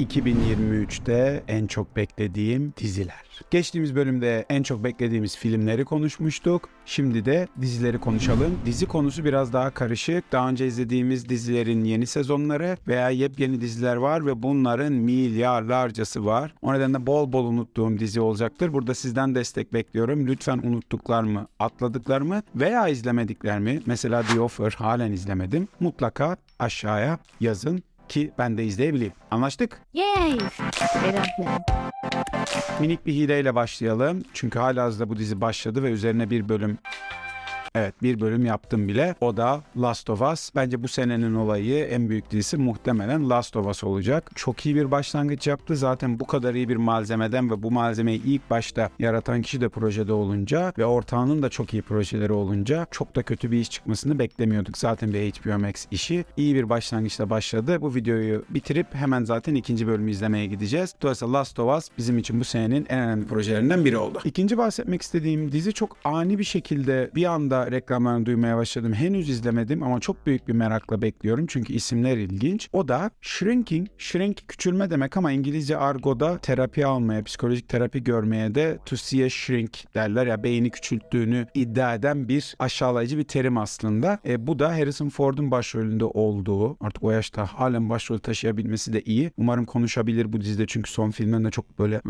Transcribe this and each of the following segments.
2023'te en çok beklediğim diziler. Geçtiğimiz bölümde en çok beklediğimiz filmleri konuşmuştuk. Şimdi de dizileri konuşalım. Dizi konusu biraz daha karışık. Daha önce izlediğimiz dizilerin yeni sezonları veya yepyeni diziler var ve bunların milyarlarcası var. O nedenle bol bol unuttuğum dizi olacaktır. Burada sizden destek bekliyorum. Lütfen unuttuklar mı, atladıklar mı veya izlemedikler mi? Mesela The Offer halen izlemedim. Mutlaka aşağıya yazın ki ben de izleyebileyim. Anlaştık? Yay! Minik bir hileyle başlayalım. Çünkü halihazırda bu dizi başladı ve üzerine bir bölüm Evet bir bölüm yaptım bile. O da Last of Us. Bence bu senenin olayı en büyük dizisi muhtemelen Last of Us olacak. Çok iyi bir başlangıç yaptı. Zaten bu kadar iyi bir malzemeden ve bu malzemeyi ilk başta yaratan kişi de projede olunca ve ortağının da çok iyi projeleri olunca çok da kötü bir iş çıkmasını beklemiyorduk. Zaten bir HBO Max işi. iyi bir başlangıçla başladı. Bu videoyu bitirip hemen zaten ikinci bölümü izlemeye gideceğiz. Dolayısıyla Last of Us bizim için bu senenin en önemli projelerinden biri oldu. İkinci bahsetmek istediğim dizi çok ani bir şekilde bir anda reklamlarını duymaya başladım. Henüz izlemedim ama çok büyük bir merakla bekliyorum çünkü isimler ilginç. O da Shrinking. Shrink küçülme demek ama İngilizce argoda terapi almaya, psikolojik terapi görmeye de to see a shrink derler ya beyni küçülttüğünü iddia eden bir aşağılayıcı bir terim aslında. E, bu da Harrison Ford'un başrolünde olduğu artık o yaşta halen başrol taşıyabilmesi de iyi. Umarım konuşabilir bu dizide çünkü son filmlerinde çok böyle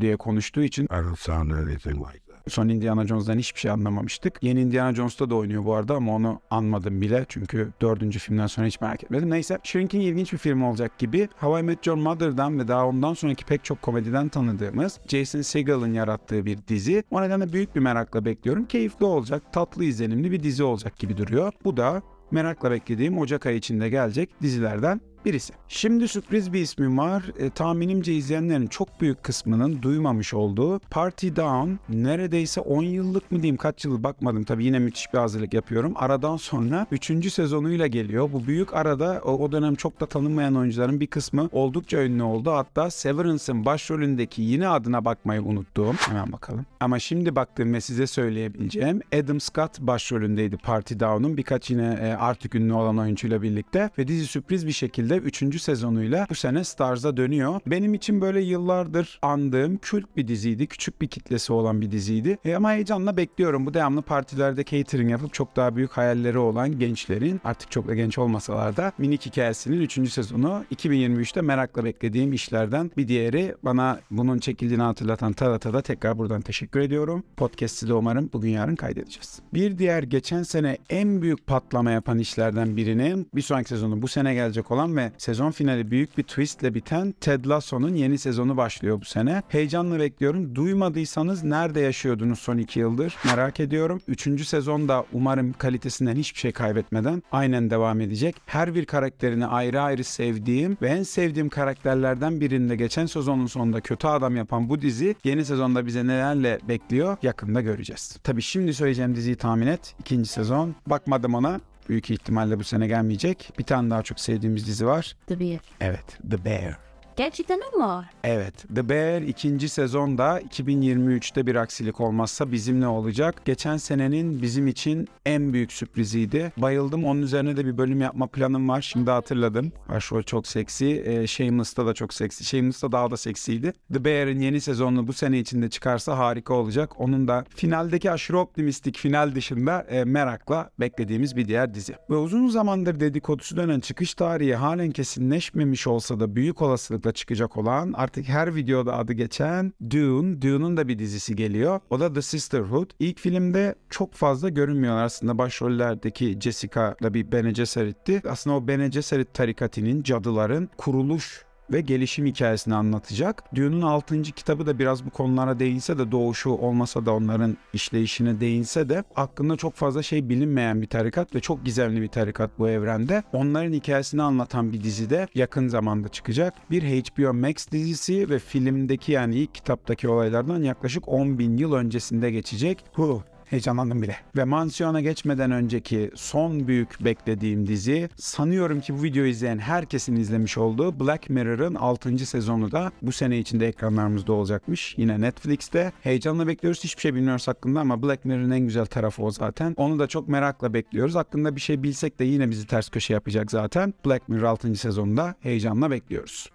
diye konuştuğu için I don't sound anything like. Son Indiana Jones'dan hiçbir şey anlamamıştık. Yeni Indiana Jones'ta da oynuyor bu arada ama onu anmadım bile. Çünkü dördüncü filmden sonra hiç merak etmedim. Neyse Shrinking ilginç bir film olacak gibi. How I Met Your Mother'dan ve daha ondan sonraki pek çok komediden tanıdığımız Jason Segel'ın yarattığı bir dizi. O nedenle büyük bir merakla bekliyorum. Keyifli olacak, tatlı izlenimli bir dizi olacak gibi duruyor. Bu da merakla beklediğim Ocak ayı içinde gelecek dizilerden birisi. Şimdi sürpriz bir ismim var. E, tahminimce izleyenlerin çok büyük kısmının duymamış olduğu Party Down neredeyse 10 yıllık mı diyeyim kaç yıl bakmadım tabii yine müthiş bir hazırlık yapıyorum. Aradan sonra 3. sezonuyla geliyor. Bu büyük arada o, dönem çok da tanınmayan oyuncuların bir kısmı oldukça ünlü oldu. Hatta Severance'ın başrolündeki yine adına bakmayı unuttuğum hemen bakalım. Ama şimdi baktığım ve size söyleyebileceğim Adam Scott başrolündeydi Party Down'un birkaç yine e, artık ünlü olan oyuncuyla birlikte ve dizi sürpriz bir şekilde 3. sezonuyla bu sene Stars'a dönüyor. Benim için böyle yıllardır andığım kült bir diziydi. Küçük bir kitlesi olan bir diziydi. E, ama heyecanla bekliyorum. Bu devamlı partilerde catering yapıp çok daha büyük hayalleri olan gençlerin artık çok da genç olmasalar da minik hikayesinin 3. sezonu 2023'te merakla beklediğim işlerden bir diğeri. Bana bunun çekildiğini hatırlatan Tarat'a da tekrar buradan teşekkür ediyorum. Podcast'i de umarım bugün yarın kaydedeceğiz. Bir diğer geçen sene en büyük patlama yapan işlerden birinin bir sonraki sezonu bu sene gelecek olan ve sezon finali büyük bir twistle biten Ted Lasso'nun yeni sezonu başlıyor bu sene. Heyecanla bekliyorum. Duymadıysanız nerede yaşıyordunuz son iki yıldır merak ediyorum. Üçüncü sezonda umarım kalitesinden hiçbir şey kaybetmeden aynen devam edecek. Her bir karakterini ayrı ayrı sevdiğim ve en sevdiğim karakterlerden birinde geçen sezonun sonunda kötü adam yapan bu dizi yeni sezonda bize nelerle bekliyor yakında göreceğiz. Tabii şimdi söyleyeceğim diziyi tahmin et. İkinci sezon. Bakmadım ona. Büyük ihtimalle bu sene gelmeyecek. Bir tane daha çok sevdiğimiz dizi var. The Bear. Evet, The Bear. Gerçekten o mu? Evet, The Bear ikinci sezonda 2023'te bir aksilik olmazsa bizimle olacak. Geçen senenin bizim için en büyük sürpriziydi. Bayıldım. Onun üzerine de bir bölüm yapma planım var. Şimdi hatırladım. Başrol çok seksi. E, Shameless'ta da çok seksi. Shameless'ta daha da seksiydi. The Bear'in yeni sezonunu bu sene içinde çıkarsa harika olacak. Onun da finaldeki aşırı optimistik final dışında e, merakla beklediğimiz bir diğer dizi. Ve uzun zamandır dedikodusu dönen çıkış tarihi halen kesinleşmemiş olsa da büyük olasılıkla çıkacak olan artık her videoda adı geçen Dune. Dune'un da bir dizisi geliyor. O da The Sisterhood. İlk filmde çok fazla görünmüyorlar aslında. Başrollerdeki Jessica da bir Bene Gesserit'ti. Aslında o Bene Gesserit tarikatinin, cadıların kuruluş ve gelişim hikayesini anlatacak. Dune'un 6. kitabı da biraz bu konulara değinse de doğuşu olmasa da onların işleyişine değinse de hakkında çok fazla şey bilinmeyen bir tarikat ve çok gizemli bir tarikat bu evrende. Onların hikayesini anlatan bir dizi de yakın zamanda çıkacak. Bir HBO Max dizisi ve filmdeki yani ilk kitaptaki olaylardan yaklaşık 10 bin yıl öncesinde geçecek. Huh, Heyecanlandım bile. Ve mansiyona geçmeden önceki son büyük beklediğim dizi sanıyorum ki bu videoyu izleyen herkesin izlemiş olduğu Black Mirror'ın 6. sezonu da bu sene içinde ekranlarımızda olacakmış. Yine Netflix'te. Heyecanla bekliyoruz. Hiçbir şey bilmiyoruz hakkında ama Black Mirror'ın en güzel tarafı o zaten. Onu da çok merakla bekliyoruz. Hakkında bir şey bilsek de yine bizi ters köşe yapacak zaten. Black Mirror 6. sezonunda heyecanla bekliyoruz.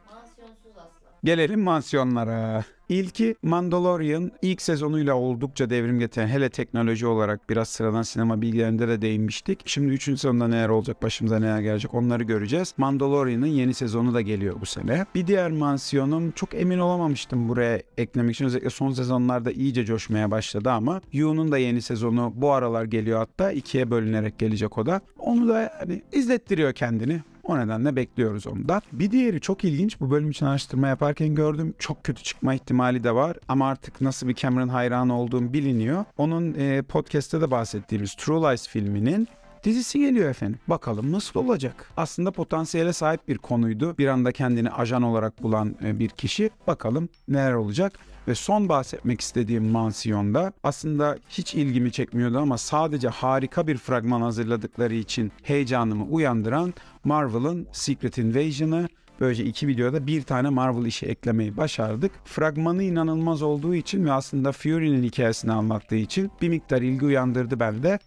Gelelim mansiyonlara. İlki Mandalorian ilk sezonuyla oldukça devrim getiren hele teknoloji olarak biraz sıradan sinema bilgilerinde de değinmiştik. Şimdi 3. sezonda neler olacak başımıza neler gelecek onları göreceğiz. Mandalorian'ın yeni sezonu da geliyor bu sene. Bir diğer mansiyonum çok emin olamamıştım buraya eklemek için. Özellikle son sezonlarda iyice coşmaya başladı ama Yu'nun da yeni sezonu bu aralar geliyor hatta ikiye bölünerek gelecek o da. Onu da yani izlettiriyor kendini. O nedenle bekliyoruz onu da. Bir diğeri çok ilginç. Bu bölüm için araştırma yaparken gördüm. Çok kötü çıkma ihtimali de var. Ama artık nasıl bir Cameron hayranı olduğum biliniyor. Onun e, podcast'te de bahsettiğimiz True Lies filminin dizisi geliyor efendim. Bakalım nasıl olacak? Aslında potansiyele sahip bir konuydu. Bir anda kendini ajan olarak bulan e, bir kişi. Bakalım neler olacak? Ve son bahsetmek istediğim mansiyonda aslında hiç ilgimi çekmiyordu ama sadece harika bir fragman hazırladıkları için heyecanımı uyandıran Marvel'ın Secret Invasion'ı Böylece iki videoda bir tane Marvel işi eklemeyi başardık. Fragmanı inanılmaz olduğu için ve aslında Fury'nin hikayesini anlattığı için bir miktar ilgi uyandırdı bende.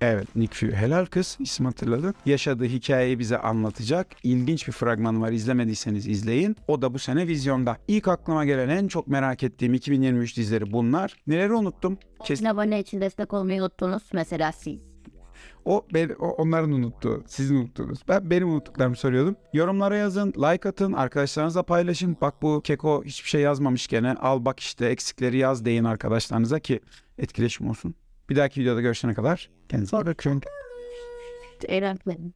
Evet Nick Fury helal kız isim hatırladın. Yaşadığı hikayeyi bize anlatacak. İlginç bir fragman var izlemediyseniz izleyin. O da bu sene vizyonda. İlk aklıma gelen en çok merak ettiğim 2023 dizileri bunlar. Neleri unuttum? Kes- Kes... abone için destek olmayı unuttunuz. Mesela siz. O, ben, o onların unuttuğu, sizin unuttuğunuz. Ben benim unuttuklarımı soruyordum. Yorumlara yazın, like atın, arkadaşlarınızla paylaşın. Bak bu keko hiçbir şey yazmamış gene. Al bak işte eksikleri yaz deyin arkadaşlarınıza ki etkileşim olsun. Bir dahaki videoda görüşene kadar kendinize iyi bakın. Öğretmenim.